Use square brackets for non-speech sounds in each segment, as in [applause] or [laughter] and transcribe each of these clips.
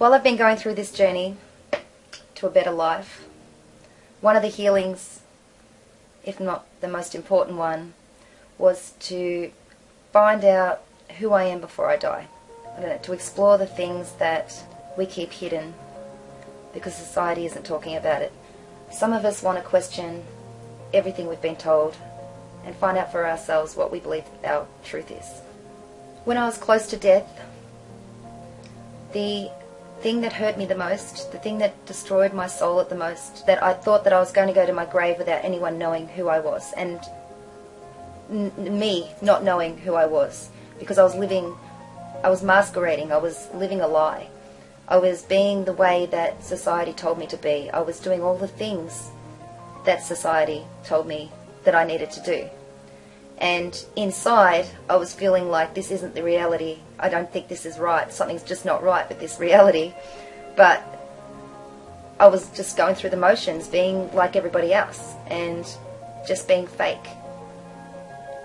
While I've been going through this journey to a better life, one of the healings, if not the most important one, was to find out who I am before I die. I know, to explore the things that we keep hidden because society isn't talking about it. Some of us want to question everything we've been told and find out for ourselves what we believe our truth is. When I was close to death, the thing that hurt me the most, the thing that destroyed my soul at the most, that I thought that I was going to go to my grave without anyone knowing who I was, and me not knowing who I was, because I was living, I was masquerading, I was living a lie. I was being the way that society told me to be. I was doing all the things that society told me that I needed to do. And inside, I was feeling like this isn't the reality. I don't think this is right. Something's just not right with this reality. But I was just going through the motions, being like everybody else, and just being fake.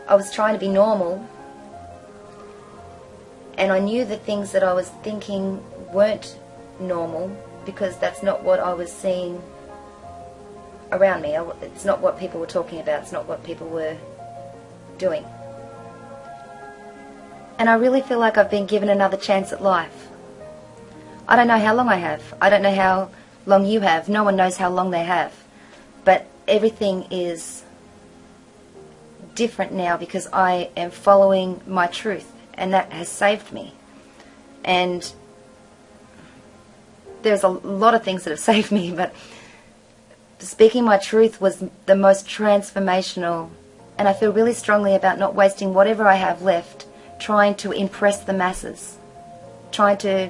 I was trying to be normal, and I knew the things that I was thinking weren't normal because that's not what I was seeing around me. It's not what people were talking about. It's not what people were doing. And I really feel like I've been given another chance at life. I don't know how long I have. I don't know how long you have. No one knows how long they have. But everything is different now because I am following my truth and that has saved me. And there's a lot of things that have [laughs] saved me, but speaking my truth was the most transformational and I feel really strongly about not wasting whatever I have left trying to impress the masses, trying to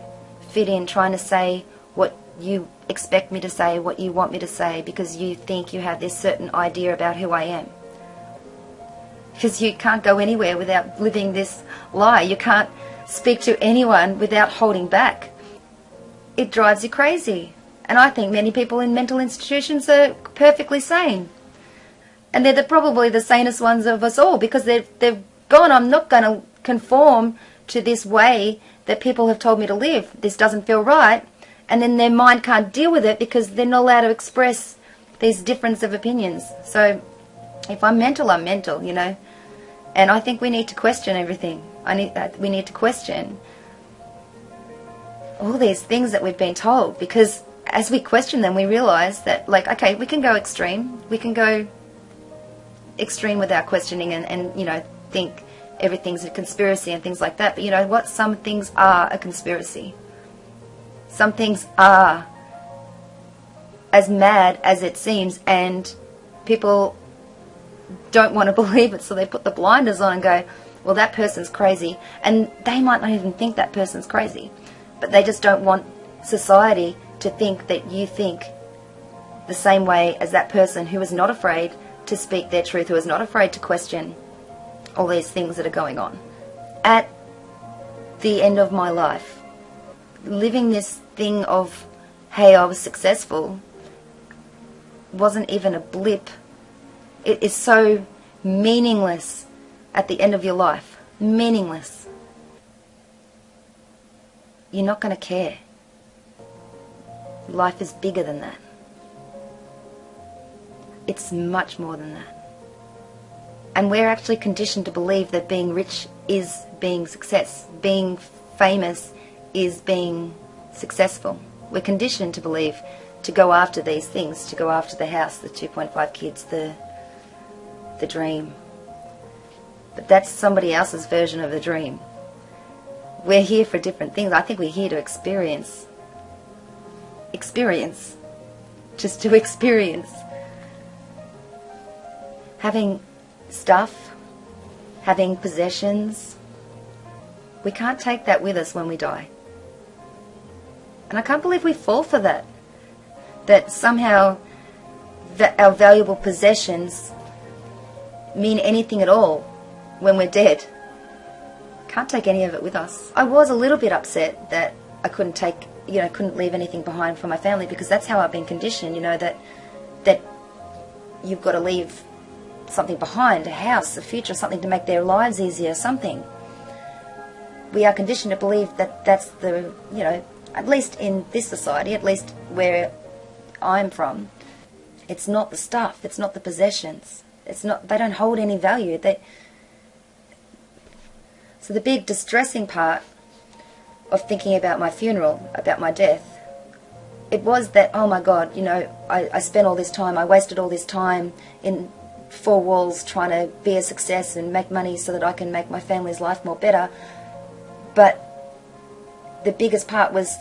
fit in, trying to say what you expect me to say, what you want me to say, because you think you have this certain idea about who I am. Because you can't go anywhere without living this lie. You can't speak to anyone without holding back. It drives you crazy. And I think many people in mental institutions are perfectly sane and they're the, probably the sanest ones of us all because they've, they've gone, I'm not going to conform to this way that people have told me to live. This doesn't feel right. And then their mind can't deal with it because they're not allowed to express these difference of opinions. So if I'm mental, I'm mental, you know. And I think we need to question everything. I need that we need to question all these things that we've been told because as we question them we realize that like okay we can go extreme we can go extreme with our questioning and, and you know think everything's a conspiracy and things like that. But you know what? Some things are a conspiracy. Some things are as mad as it seems, and people don't want to [laughs] believe it, so they put the blinders on and go, well, that person's crazy. And they might not even think that person's crazy, but they just don't want society to think that you think the same way as that person who is not afraid to speak their truth, who is not afraid to question all these things that are going on. At the end of my life, living this thing of, hey, I was successful, wasn't even a blip. It is so meaningless at the end of your life. Meaningless. You're not going to care. Life is bigger than that. It's much more than that. And we're actually conditioned to believe that being rich is being success, being famous is being successful. We're conditioned to believe to go after these things, to go after the house, the 2.5 kids, the the dream. But that's somebody else's version of the dream. We're here for different things. I think we're here to experience. Experience. Just to [laughs] experience having stuff, having possessions, we can't take that with us when we die. And I can't believe we fall for that. That somehow that our valuable possessions mean anything at all when we're dead. Can't take any of it with us. I was a little bit upset that I couldn't take, you know, couldn't leave anything behind for my family because that's how I've been conditioned, you know, that that you've got to leave something behind, a house, a future, something to make their lives easier, something. We are conditioned to believe that that's the, you know, at least in this society, at least where I'm from, it's not the stuff, it's not the possessions. It's not they don't hold any value. They So the big distressing part of thinking about my funeral, about my death, it was that, oh my God, you know, I, I spent all this time, I wasted all this time in four walls trying to be a success and make money so that I can make my family's life more better. But the biggest part was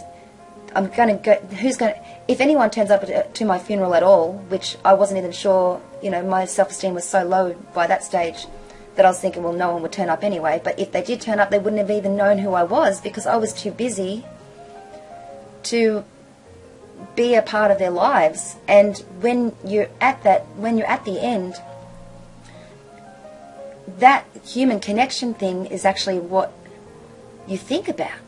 I'm going to go, who's going to, if anyone turns up to my funeral at all, which I wasn't even sure, you know, my self-esteem was so low by that stage that I was thinking, well, no one would turn up anyway. But if they did turn up, they wouldn't have even known who I was because I was too busy to be a part of their lives. And when you're at that, when you're at the end, that human connection thing is actually what you think about.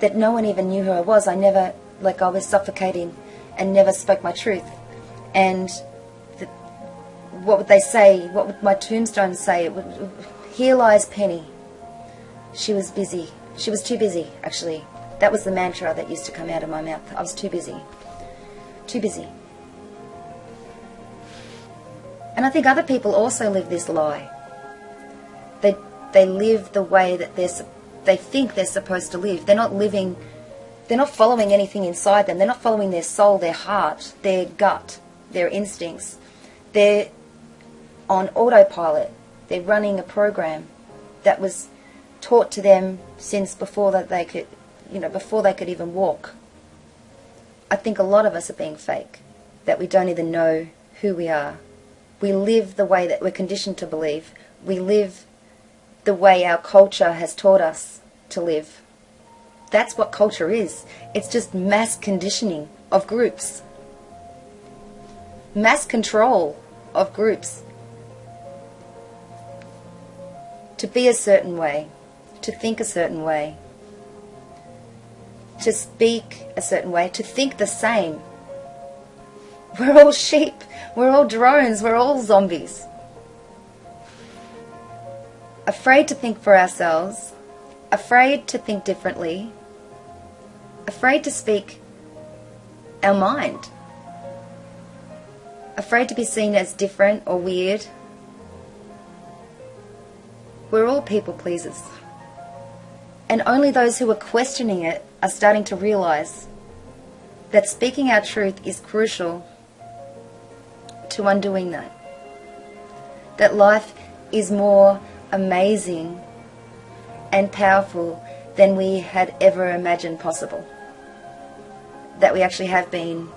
That no one even knew who I was. I never, like, I was suffocating and never spoke my truth. And the, what would they say? What would my tombstone say? It would, Here lies Penny. She was busy. She was too busy, actually. That was the mantra that used to come out of my mouth. I was too busy. Too busy. And I think other people also live this lie. They, they live the way that they're, they think they're supposed to live. They're not living, they're not following anything inside them. They're not following their soul, their heart, their gut, their instincts. They're on autopilot. They're running a program that was taught to them since before that they could, you know, before they could even walk. I think a lot of us are being fake, that we don't even know who we are we live the way that we're conditioned to believe. We live the way our culture has taught us to live. That's what culture is. It's just mass conditioning of groups. Mass control of groups. To be a certain way, to think a certain way, to speak a certain way, to think the same. [laughs] We're all sheep. We're all drones. We're all zombies. Afraid to think for ourselves. Afraid to think differently. Afraid to speak our mind. Afraid to be seen as different or weird. We're all people pleasers. And only those who are questioning it are starting to realize that speaking our truth is crucial to undoing that. That life is more amazing and powerful than we had ever imagined possible. That we actually have been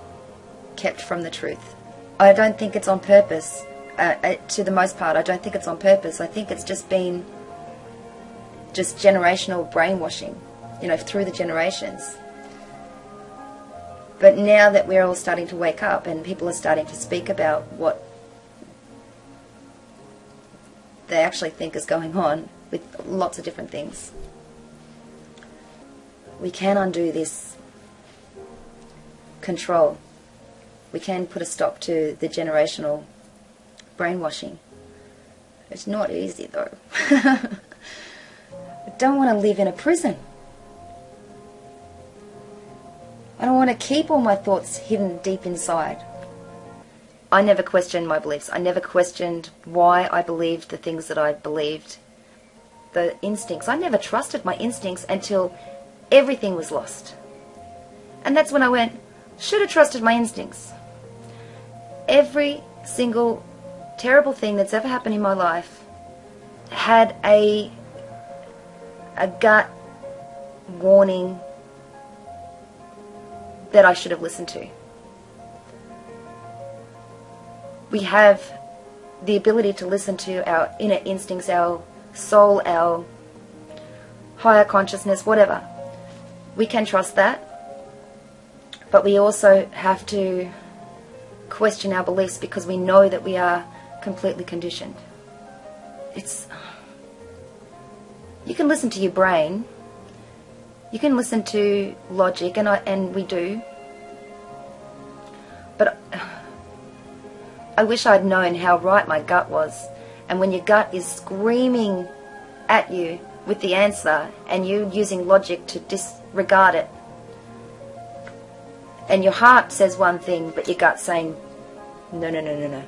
kept from the truth. I don't think it's on purpose. Uh, uh to the most part, I don't think it's on purpose. I think it's just been just generational brainwashing, you know, through the generations. But now that we're all starting to wake up and people are starting to speak about what they actually think is going on with lots of different things, we can undo this control. We can put a stop to the generational brainwashing. It's not easy though. [laughs] I don't want to live in a prison. I don't want to keep all my thoughts hidden deep inside. I never questioned my beliefs. I never questioned why I believed the things that I believed. The instincts. I never trusted my instincts until everything was lost. And that's when I went, should have trusted my instincts. Every single terrible thing that's ever happened in my life had a a gut warning that I should have listened to. We have the ability to listen to our inner instincts, our soul, our higher consciousness, whatever. We can trust that, but we also have to question our beliefs because we know that we are completely conditioned. It's you can listen to your brain you can listen to logic, and, I, and we do. But [sighs] I wish I'd known how right my gut was. And when your gut is screaming at you with the answer and you using logic to disregard it. And your heart says one thing, but your gut's saying, no, no, no, no, no.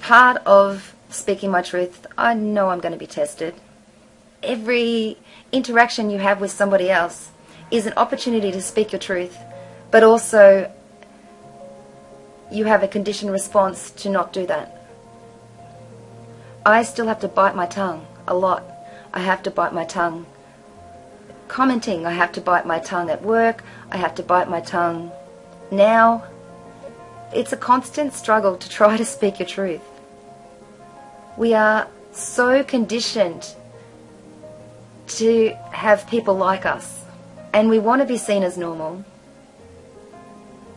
Part of speaking my truth, I know I'm going to be tested. Every interaction you have with somebody else is an opportunity to speak your truth, but also you have a conditioned response to not do that. I still have to bite my tongue a lot. I have to bite my tongue. Commenting, I have to bite my tongue at work. I have to bite my tongue now. It's a constant struggle to try to speak your truth. We are so conditioned to have people like us and we want to be seen as normal.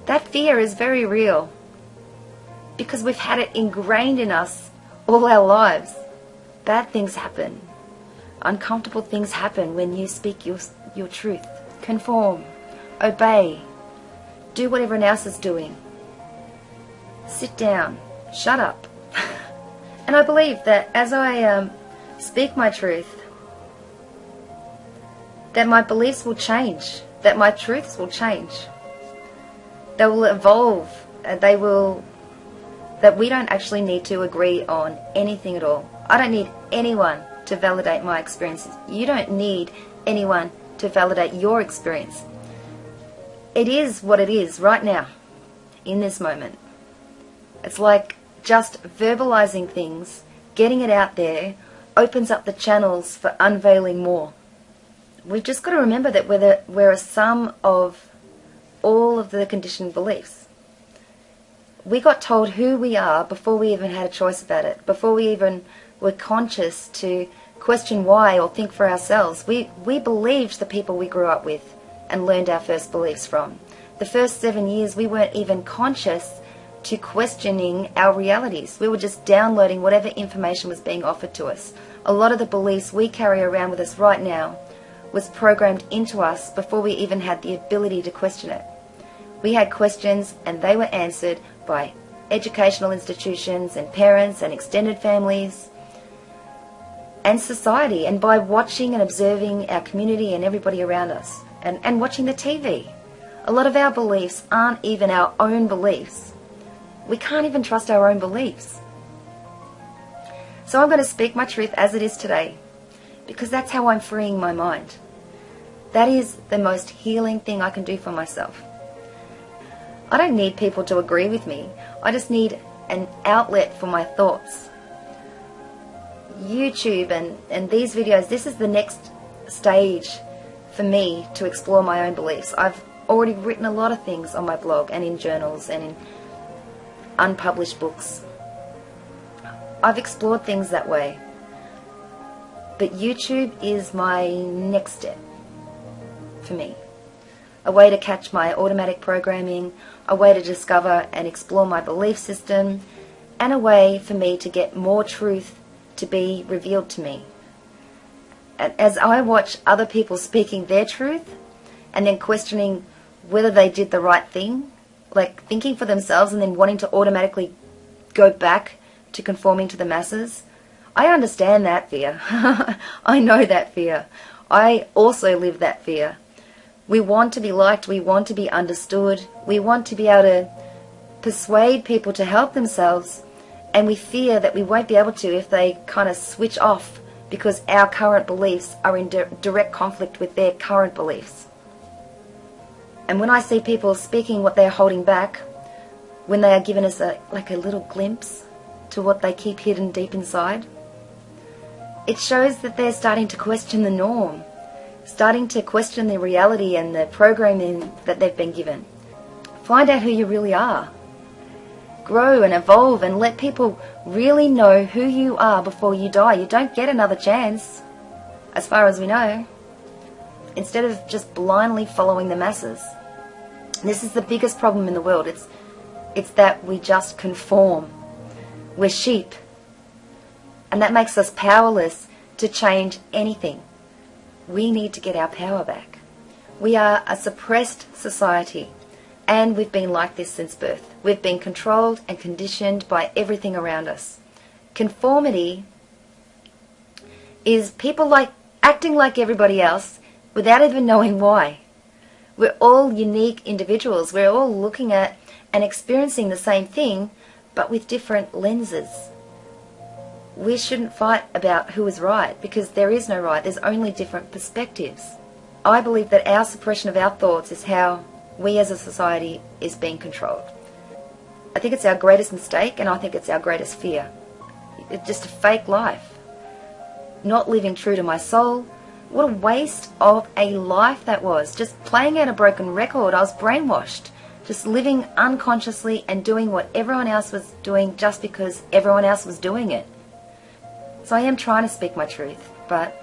That fear is very real because we've had it ingrained in us all our lives. Bad things happen. Uncomfortable things happen when you speak your, your truth. Conform. Obey. Do what everyone else is doing. Sit down. Shut up. [laughs] and I believe that as I um, speak my truth, that my beliefs will change, that my truths will change. They will evolve. They will that we don't actually need to agree on anything at all. I don't need anyone to validate my experiences. You don't need anyone to validate your experience. It is what it is right now, in this moment. It's like just verbalizing things, getting it out there, opens up the channels for unveiling more. We've just got to remember that we're, the, we're a sum of all of the conditioned beliefs we got told who we are before we even had a choice about it, before we even were conscious to question why or think for ourselves. We, we believed the people we grew up with and learned our first beliefs from. The first seven years, we weren't even conscious to questioning our realities. We were just downloading whatever information was being offered to us. A lot of the beliefs we carry around with us right now was programmed into us before we even had the ability to question it. We had questions and they were answered by educational institutions and parents and extended families and society and by watching and observing our community and everybody around us and, and watching the TV. A lot of our beliefs aren't even our own beliefs. We can't even trust our own beliefs. So I'm going to speak my truth as it is today because that's how I'm freeing my mind. That is the most healing thing I can do for myself. I don't need people to agree with me. I just need an outlet for my thoughts. YouTube and, and these videos, this is the next stage for me to explore my own beliefs. I've already written a lot of things on my blog and in journals and in unpublished books. I've explored things that way. But YouTube is my next step for me a way to catch my automatic programming, a way to discover and explore my belief system, and a way for me to get more truth to be revealed to me. And as I watch other people speaking their truth and then questioning whether they did the right thing, like thinking for themselves and then wanting to automatically go back to conforming to the masses, I understand that fear. [laughs] I know that fear. I also live that fear. We want to be liked, we want to be understood, we want to be able to persuade people to help themselves, and we fear that we won't be able to if they kind of switch off because our current beliefs are in di direct conflict with their current beliefs. And when I see people speaking what they're holding back, when they are giving us a, like a little glimpse to what they keep hidden deep inside, it shows that they're starting to question the norm starting to question the reality and the programming that they've been given. Find out who you really are. Grow and evolve and let people really know who you are before you die. You don't get another chance, as far as we know, instead of just blindly following the masses. This is the biggest problem in the world. It's, it's that we just conform. We're sheep. And that makes us powerless to change anything. We need to get our power back. We are a suppressed society and we've been like this since birth. We've been controlled and conditioned by everything around us. Conformity is people like acting like everybody else without even knowing why. We're all unique individuals. We're all looking at and experiencing the same thing, but with different lenses. We shouldn't fight about who is right because there is no right. There's only different perspectives. I believe that our suppression of our thoughts is how we as a society is being controlled. I think it's our greatest mistake and I think it's our greatest fear. It's just a fake life. Not living true to my soul. What a waste of a life that was. Just playing out a broken record. I was brainwashed. Just living unconsciously and doing what everyone else was doing just because everyone else was doing it. So I am trying to speak my truth, but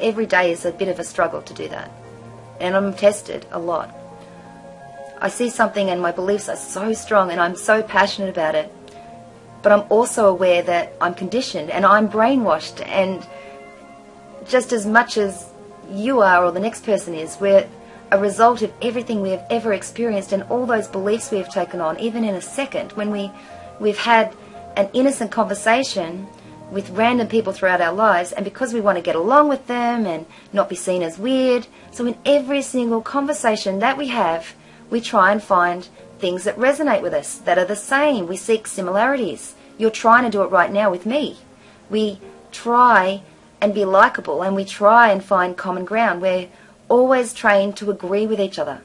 every day is a bit of a struggle to do that. And I'm tested a lot. I see something and my beliefs are so strong and I'm so passionate about it. But I'm also aware that I'm conditioned and I'm brainwashed and just as much as you are or the next person is, we're a result of everything we have ever experienced and all those beliefs we have taken on, even in a second, when we, we've had an innocent conversation with random people throughout our lives and because we want to get along with them and not be seen as weird. So in every single conversation that we have, we try and find things that resonate with us, that are the same. We seek similarities. You're trying to do it right now with me. We try and be likable and we try and find common ground. We're always trained to agree with each other.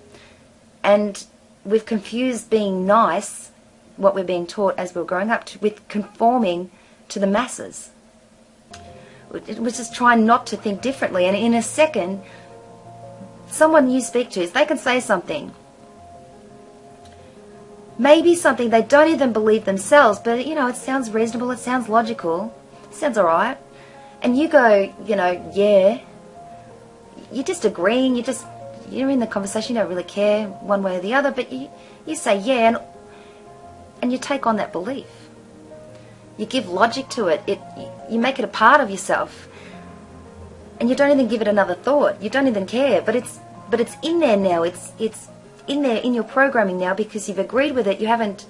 And we've confused being nice, what we're being taught as we're growing up, to, with conforming to the masses. We're just trying not to think differently. And in a second, someone you speak to, they can say something. Maybe something they don't even believe themselves, but you know, it sounds reasonable, it sounds logical, it sounds alright. And you go, you know, yeah. You're just agreeing, you're just, you're in the conversation, you don't really care one way or the other, but you, you say yeah, and, and you take on that belief. You give logic to it. It you make it a part of yourself, and you don't even give it another thought. You don't even care. But it's but it's in there now. It's it's in there in your programming now because you've agreed with it. You haven't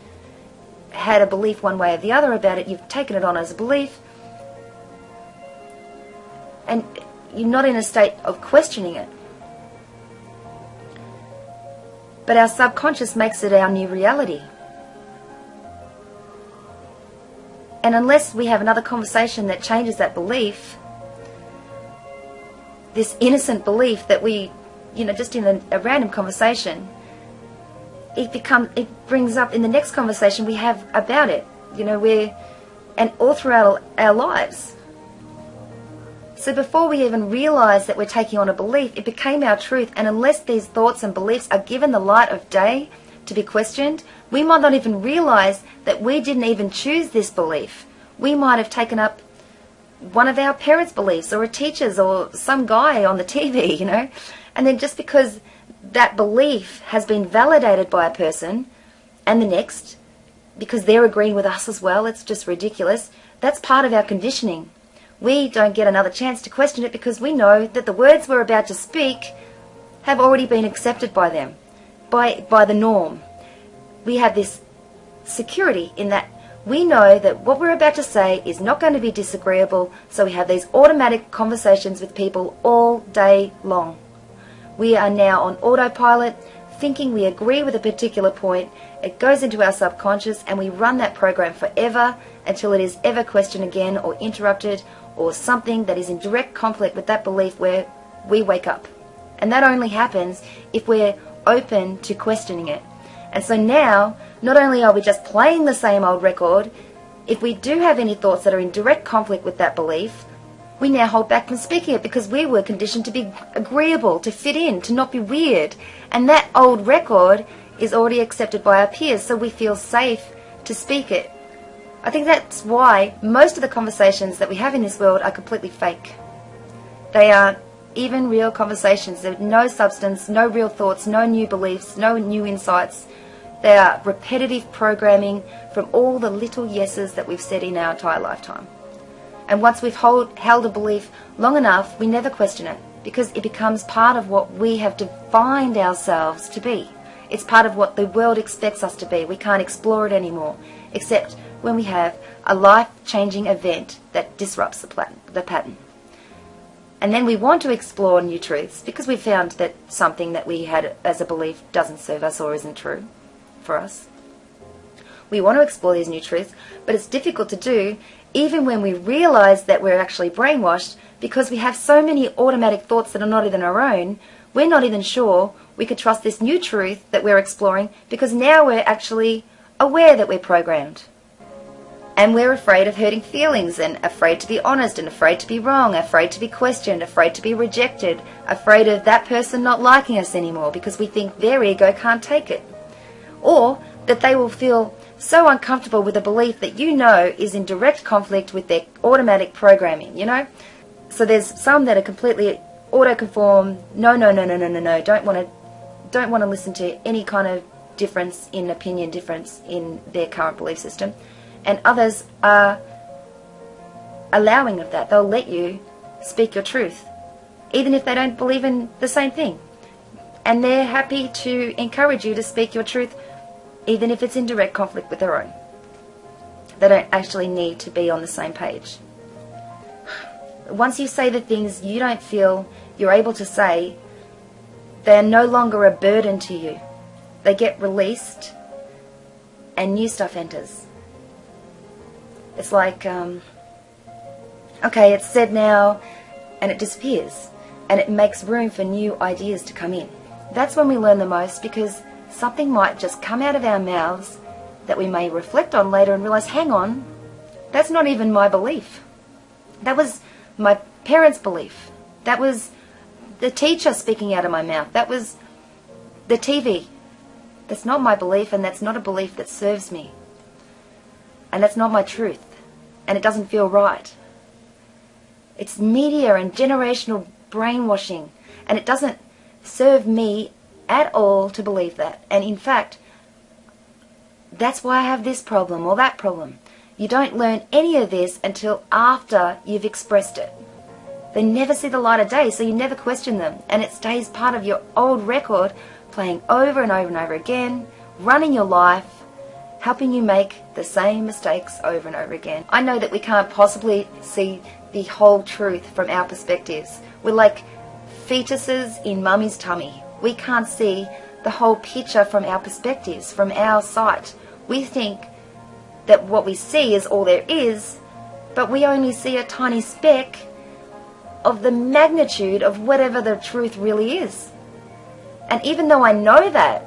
had a belief one way or the other about it. You've taken it on as a belief, and you're not in a state of questioning it. But our subconscious makes it our new reality. And unless we have another conversation that changes that belief, this innocent belief that we, you know, just in a, a random conversation, it becomes, it brings up in the next conversation we have about it. You know, we're, and all throughout our lives. So before we even realize that we're taking on a belief, it became our truth. And unless these thoughts and beliefs are given the light of day to be questioned, we might not even realize that we didn't even choose this belief. We might have taken up one of our parents' beliefs or a teacher's or some guy on the [laughs] TV, you know. And then just because that belief has been validated by a person and the next, because they're agreeing with us as well, it's just ridiculous. That's part of our conditioning. We don't get another chance to question it because we know that the words we're about to speak have already been accepted by them, by, by the norm we have this security in that we know that what we're about to say is not going to be disagreeable, so we have these automatic conversations with people all day long. We are now on autopilot, thinking we agree with a particular point, it goes into our subconscious, and we run that program forever until it is ever questioned again or interrupted or something that is in direct conflict with that belief where we wake up. And that only happens if we're open to questioning it. And so now, not only are we just playing the same old record, if we do have any thoughts that are in direct conflict with that belief, we now hold back from speaking it because we were conditioned to be agreeable, to fit in, to not be weird. And that old record is already accepted by our peers, so we feel safe to speak it. I think that's why most of the conversations that we have in this world are completely fake. They are even real conversations. There's no substance, no real thoughts, no new beliefs, no new insights. They are repetitive programming from all the little yeses that we've said in our entire lifetime. And once we've hold, held a belief long enough, we never question it because it becomes part of what we have defined ourselves to be. It's part of what the world expects us to be. We can't explore it anymore. except when we have a life-changing event that disrupts the, the pattern. And then we want to explore new truths because we found that something that we had as a belief doesn't serve us or isn't true for us. We want to explore these new truths, but it's difficult to do even when we realize that we're actually brainwashed because we have so many automatic thoughts that are not even our own. We're not even sure we could trust this new truth that we're exploring because now we're actually aware that we're programmed. And we're afraid of hurting feelings and afraid to be honest and afraid to be wrong, afraid to be questioned, afraid to be rejected, afraid of that person not liking us anymore because we think their ego can't take it. Or that they will feel so uncomfortable with a belief that you know is in direct conflict with their automatic programming, you know? So there's some that are completely auto-conform, no, no, no, no, no, no, no, don't want to don't want to listen to any kind of difference in opinion, difference in their current belief system and others are allowing of that. They'll let you speak your truth, even if they don't believe in the same thing. And they're happy to encourage you to speak your truth, even if it's in direct conflict with their own. They don't actually need to be on the same page. Once you say the things you don't feel you're able to say, they're no longer a burden to you. They get released and new stuff enters. It's like, um, okay, it's said now, and it disappears, and it makes room for new ideas to come in. That's when we learn the most because something might just come out of our mouths that we may reflect on later and realize, hang on, that's not even my belief. That was my parents' belief. That was the teacher speaking out of my mouth. That was the TV. That's not my belief, and that's not a belief that serves me. And that's not my truth. And it doesn't feel right. It's media and generational brainwashing. And it doesn't serve me at all to believe that. And in fact, that's why I have this problem or that problem. You don't learn any of this until after you've expressed it. They never see the light of day, so you never question them. And it stays part of your old record, playing over and over and over again, running your life, helping you make the same mistakes over and over again. I know that we can't possibly see the whole truth from our perspectives. We're like fetuses in mummy's tummy. We can't see the whole picture from our perspectives, from our sight. We think that what we see is all there is, but we only see a tiny speck of the magnitude of whatever the truth really is. And even though I know that,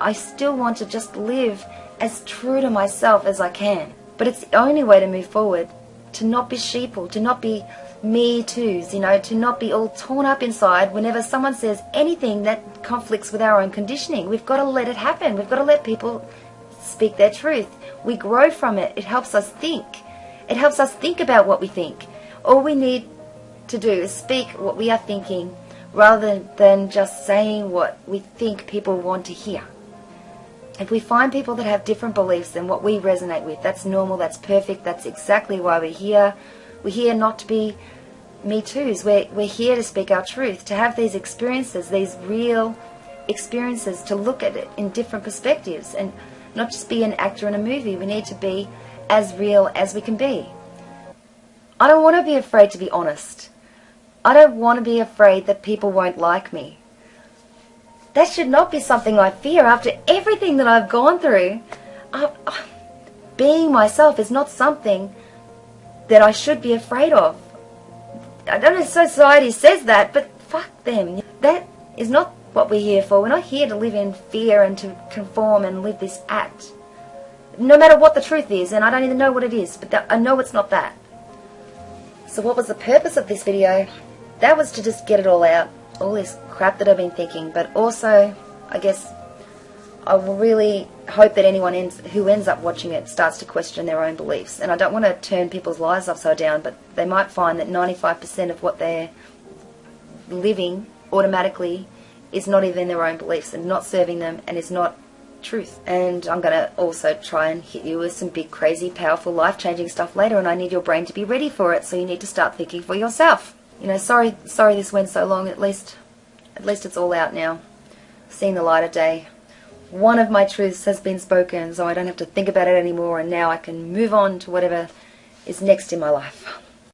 I still want to just live as true to myself as I can. But it's the only way to move forward, to not be sheeple, to not be me too's, you know, to not be all torn up inside whenever someone says anything that conflicts with our own conditioning. We've got to let it happen. We've got to let people speak their truth. We grow from it. It helps us think. It helps us think about what we think. All we need to do is speak what we are thinking rather than just saying what we think people want to hear. If we find people that have different beliefs than what we resonate with, that's normal, that's perfect, that's exactly why we're here. We're here not to be me too's. We're, we're here to speak our truth, to have these experiences, these real experiences, to look at it in different perspectives and not just be an actor in a movie. We need to be as real as we can be. I don't want to be afraid to be honest. I don't want to be afraid that people won't like me. That should not be something I fear after everything that I've gone through. I, I, being myself is not something that I should be afraid of. I don't know if society says that, but fuck them. That is not what we're here for. We're not here to live in fear and to conform and live this act. No matter what the truth is, and I don't even know what it is, but I know it's not that. So what was the purpose of this video? That was to just get it all out all this crap that I've been thinking, but also, I guess, I really hope that anyone ends, who ends up watching it starts to question their own beliefs. And I don't want to turn people's lives upside down, but they might find that 95% of what they're living automatically is not even their own beliefs and not serving them and is not truth. And I'm going to also try and hit you with some big, crazy, powerful, life-changing stuff later, and I need your brain to be ready for it, so you need to start thinking for yourself you know, sorry, sorry this went so long. At least, at least it's all out now, seen the light of day. one of my truths has been spoken, so I don't have to think about it anymore, and now I can move on to whatever is next in my life.